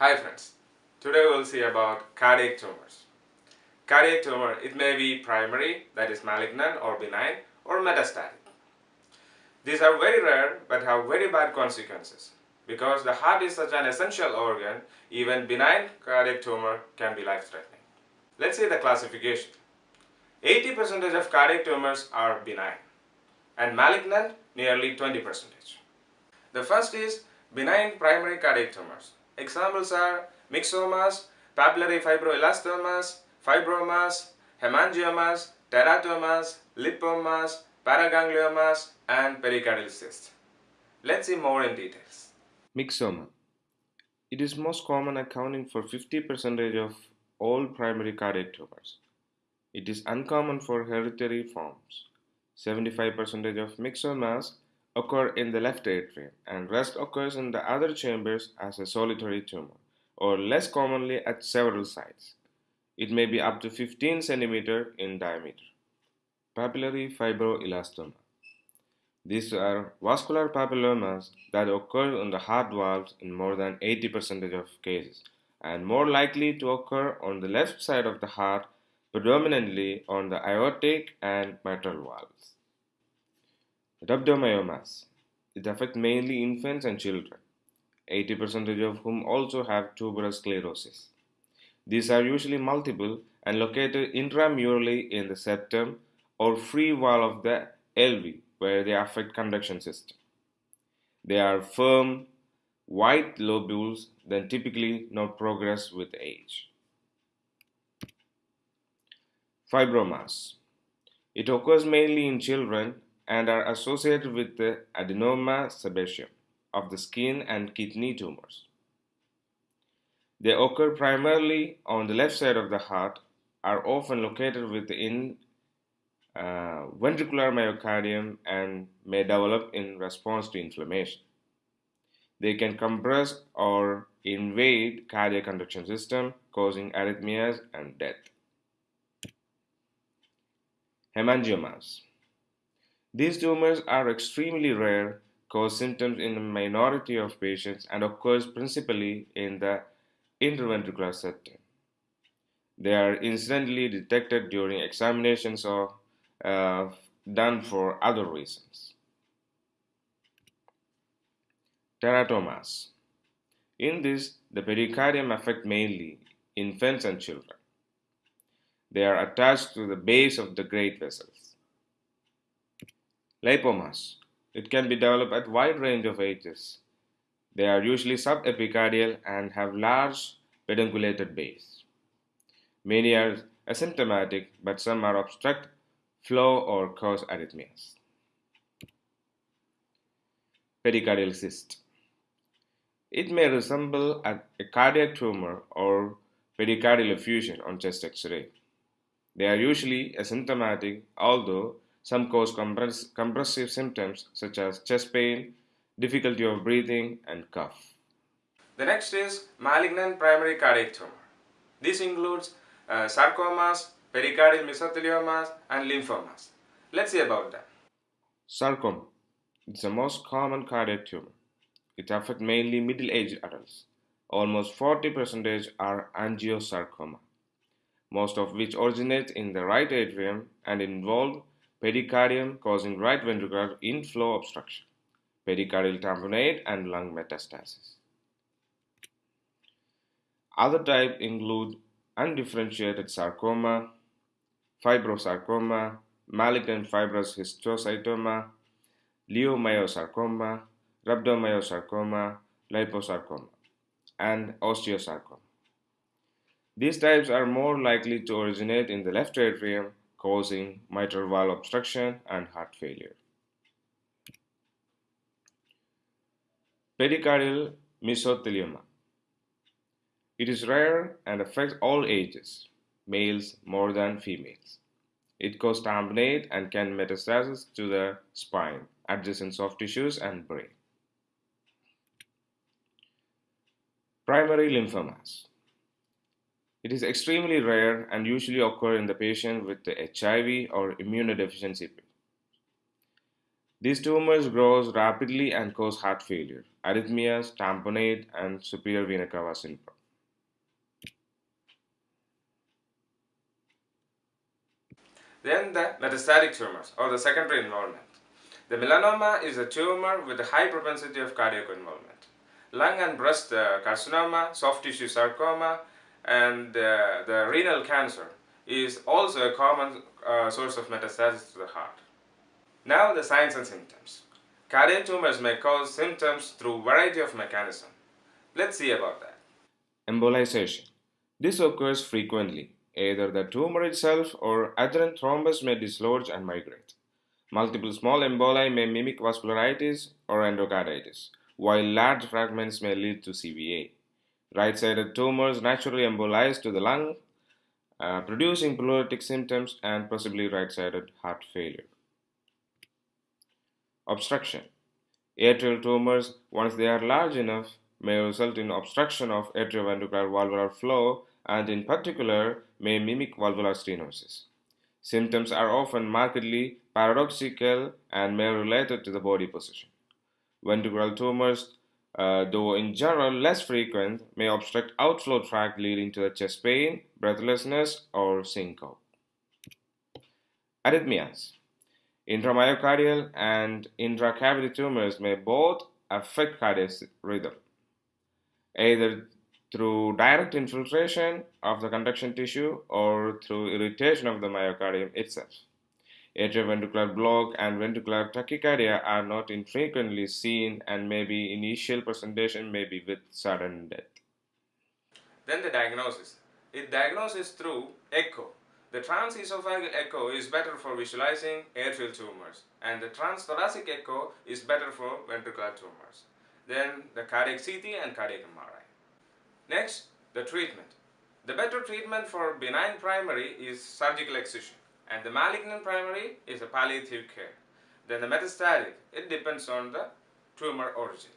Hi friends, today we'll see about cardiac tumors. Cardiac tumor, it may be primary, that is malignant or benign, or metastatic. These are very rare but have very bad consequences. Because the heart is such an essential organ, even benign cardiac tumor can be life-threatening. Let's see the classification. 80% of cardiac tumors are benign and malignant nearly 20%. The first is benign primary cardiac tumors. Examples are myxomas, papillary fibroelastomas, fibromas, hemangiomas, teratomas, lipomas, paragangliomas, and pericardial cysts. Let's see more in details. Myxoma. It is most common accounting for 50% of all primary cardiac tumors. It is uncommon for hereditary forms. 75% of myxomas occur in the left atrium and rest occurs in the other chambers as a solitary tumor or less commonly at several sites. It may be up to 15 cm in diameter. Papillary fibroelastoma. These are vascular papillomas that occur on the heart valves in more than 80% of cases and more likely to occur on the left side of the heart, predominantly on the aortic and mitral valves. Rhabdomyomas. It affects mainly infants and children, 80% of whom also have tuberous sclerosis. These are usually multiple and located intramurally in the septum or free wall of the LV where they affect conduction system. They are firm, white lobules that typically not progress with age. Fibromas. It occurs mainly in children and are associated with the adenoma sebaceum of the skin and kidney tumors. They occur primarily on the left side of the heart, are often located within uh, ventricular myocardium and may develop in response to inflammation. They can compress or invade cardiac conduction system, causing arrhythmias and death. Hemangiomas. These tumors are extremely rare, cause symptoms in a minority of patients, and occurs principally in the interventricular septum. They are incidentally detected during examinations of uh, done for other reasons. Teratomas. In this, the pericardium affect mainly infants and children. They are attached to the base of the great vessels. Lipomas. It can be developed at wide range of ages. They are usually subepicardial and have large pedunculated base. Many are asymptomatic, but some are obstruct flow or cause arrhythmias. Pericardial cyst. It may resemble a, a cardiac tumor or pericardial effusion on chest x-ray. They are usually asymptomatic, although some cause compress compressive symptoms such as chest pain, difficulty of breathing, and cough. The next is malignant primary cardiac tumor. This includes uh, sarcomas, pericardial mesotheliomas, and lymphomas. Let's see about them. Sarcoma is the most common cardiac tumor. It affects mainly middle-aged adults. Almost 40% are angiosarcoma, most of which originate in the right atrium and involve pericardium causing right ventricular inflow obstruction, pericardial tamponade, and lung metastasis. Other types include undifferentiated sarcoma, fibrosarcoma, malignant fibrous histiocytoma, leiomyosarcoma, rhabdomyosarcoma, liposarcoma, and osteosarcoma. These types are more likely to originate in the left atrium, causing mitral valve obstruction and heart failure. Pericardial mesothelioma. It is rare and affects all ages males more than females. It causes tamponade and can metastasize to the spine, adjacent soft tissues, and brain. Primary lymphomas. It is extremely rare and usually occur in the patient with the HIV or immunodeficiency. These tumors grow rapidly and cause heart failure, arrhythmias, tamponade, and superior vena cava syndrome. Then the metastatic tumors or the secondary involvement. The melanoma is a tumor with a high propensity of cardiac involvement. Lung and breast uh, carcinoma, soft tissue sarcoma, and uh, the renal cancer is also a common uh, source of metastasis to the heart. Now the signs and symptoms. Cardiac tumors may cause symptoms through variety of mechanisms. Let's see about that. Embolization. This occurs frequently. Either the tumor itself or adherent thrombus may dislodge and migrate. Multiple small emboli may mimic vascularitis or endocarditis, while large fragments may lead to CVA. Right-sided tumors naturally embolize to the lung, uh, producing pleuritic symptoms and possibly right-sided heart failure. Obstruction. Atrial tumors, once they are large enough, may result in obstruction of atrioventricular valvular flow and in particular may mimic valvular stenosis. Symptoms are often markedly paradoxical and may related to the body position. Ventricular tumors, uh, though in general less frequent, may obstruct outflow tract leading to chest pain, breathlessness, or syncope. Arrhythmias. Intramyocardial and intracavity tumors may both affect cardiac rhythm, either through direct infiltration of the conduction tissue or through irritation of the myocardium itself. Atrioventricular block and ventricular tachycardia are not infrequently seen and maybe initial presentation may be with sudden death. Then the diagnosis. It diagnoses through echo. The transesophageal echo is better for visualizing atrial tumors and the transthoracic echo is better for ventricular tumors. Then the cardiac CT and cardiac MRI. Next, the treatment. The better treatment for benign primary is surgical excision and the malignant primary is a palliative care. Then the metastatic, it depends on the tumor origin.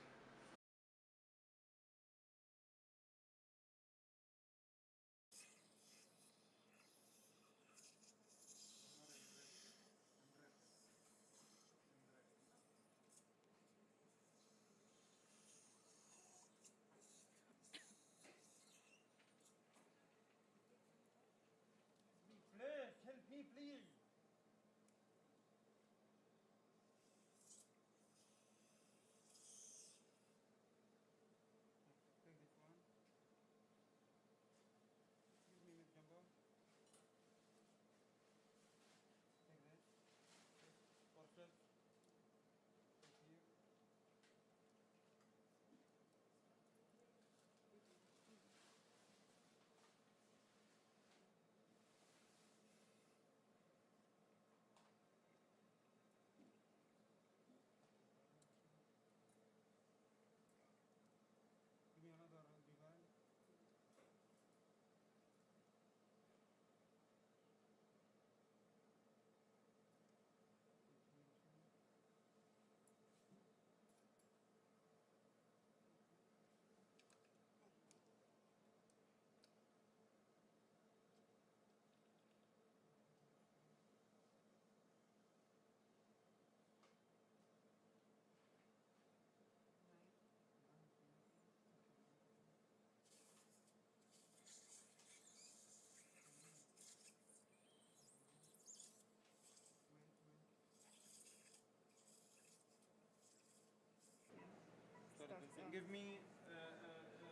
give me a, a,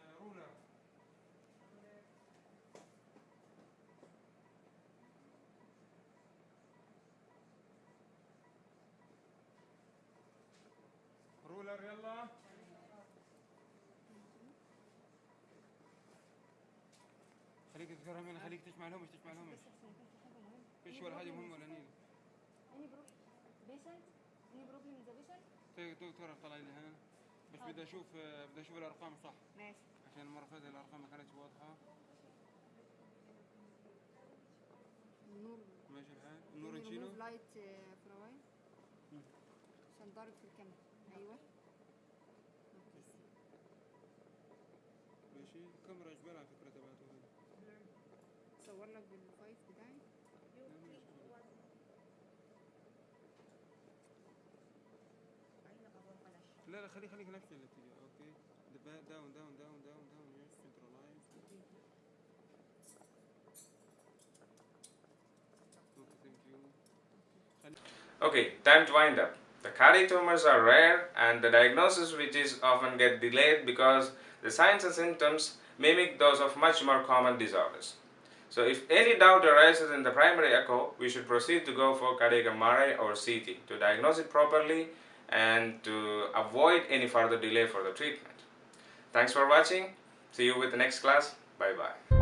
a ruler. Ruler, يلا خليك تذكرهم هنا خليك تجمع لهم مش تجمع لهم مش فيش ولا حاجة مهمة ولا نيل اني بروح بيشنت اني بروبلم ذا بيشنت تقرأ طلعي لي هنا. بس بدي أشوف بدي أشوف الأرقام صح؟ ماشي. عشان المرة اللي فاتت الأرقام ما كانتش واضحة. النور ماشي الحال. النور نشيله لايت فراي عشان ضارب في الكاميرا. أيوه. ماشي. كاميرا جبال على فكرة تبعته. صور لك بالفايف بتاعي. لا لا خلي خليك نفس الاتجاه اوكي داون داون داون داون داون داون يس سنترلايز اوكي ثانك يو Okay, time to wind up. The cardiac tumors are rare and the diagnosis which is often get delayed because the signs and symptoms mimic those of much more common disorders. So if any doubt arises in the primary echo, we should proceed to go for cardiac MRI or CT to diagnose it properly and to avoid any further delay for the treatment. Thanks for watching. See you with the next class. Bye bye.